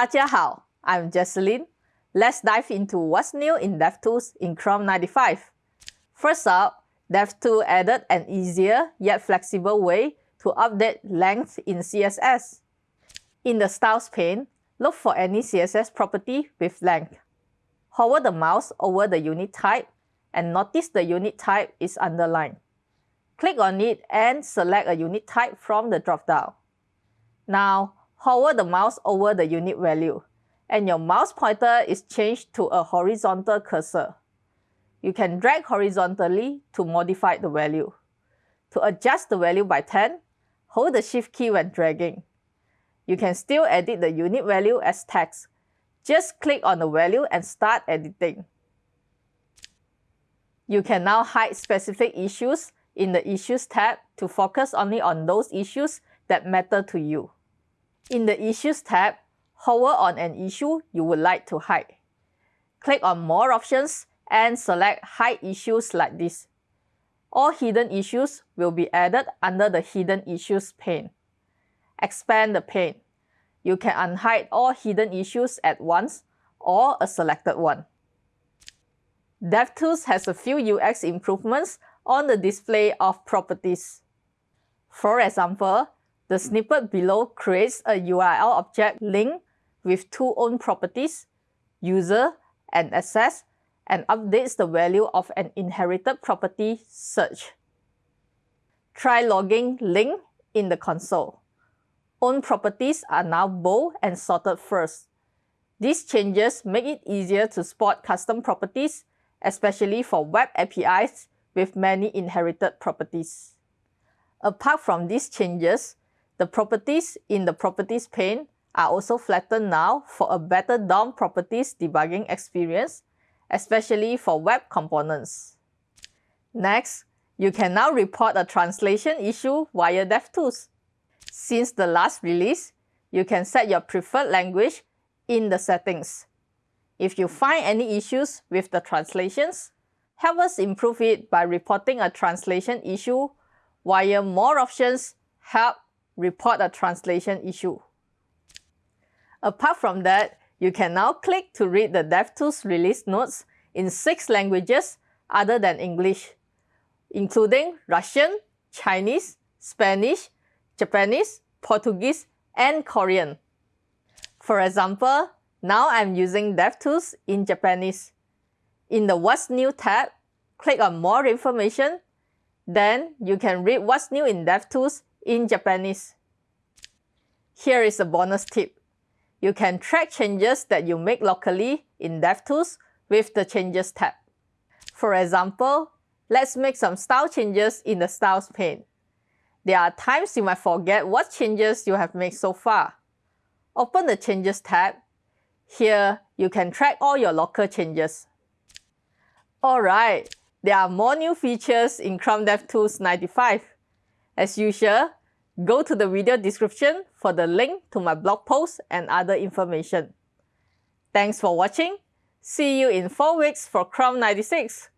Tajia I'm Jecelyn. Let's dive into what's new in DevTools in Chrome 95. First up, DevTools added an easier yet flexible way to update length in CSS. In the Styles pane, look for any CSS property with length. Hover the mouse over the unit type and notice the unit type is underlined. Click on it and select a unit type from the dropdown. Now, hover the mouse over the unit value, and your mouse pointer is changed to a horizontal cursor. You can drag horizontally to modify the value. To adjust the value by 10, hold the Shift key when dragging. You can still edit the unit value as text. Just click on the value and start editing. You can now hide specific issues in the Issues tab to focus only on those issues that matter to you. In the Issues tab, hover on an issue you would like to hide. Click on More options and select Hide Issues like this. All hidden issues will be added under the Hidden Issues pane. Expand the pane. You can unhide all hidden issues at once or a selected one. DevTools has a few UX improvements on the display of properties. For example, the snippet below creates a URL object link with two own properties, user and access, and updates the value of an inherited property search. Try logging link in the console. Own properties are now bold and sorted first. These changes make it easier to spot custom properties, especially for web APIs with many inherited properties. Apart from these changes, the properties in the Properties pane are also flattened now for a better DOM properties debugging experience, especially for web components. Next, you can now report a translation issue via DevTools. Since the last release, you can set your preferred language in the settings. If you find any issues with the translations, help us improve it by reporting a translation issue via More Options, Help, report a translation issue. Apart from that, you can now click to read the DevTools release notes in six languages other than English, including Russian, Chinese, Spanish, Japanese, Portuguese, and Korean. For example, now I'm using DevTools in Japanese. In the What's New tab, click on More Information, then you can read what's new in DevTools in Japanese. Here is a bonus tip. You can track changes that you make locally in DevTools with the Changes tab. For example, let's make some style changes in the Styles pane. There are times you might forget what changes you have made so far. Open the Changes tab. Here, you can track all your local changes. Alright, there are more new features in Chrome DevTools 95. As usual, go to the video description for the link to my blog post and other information. Thanks for watching. See you in 4 weeks for Chrome 96.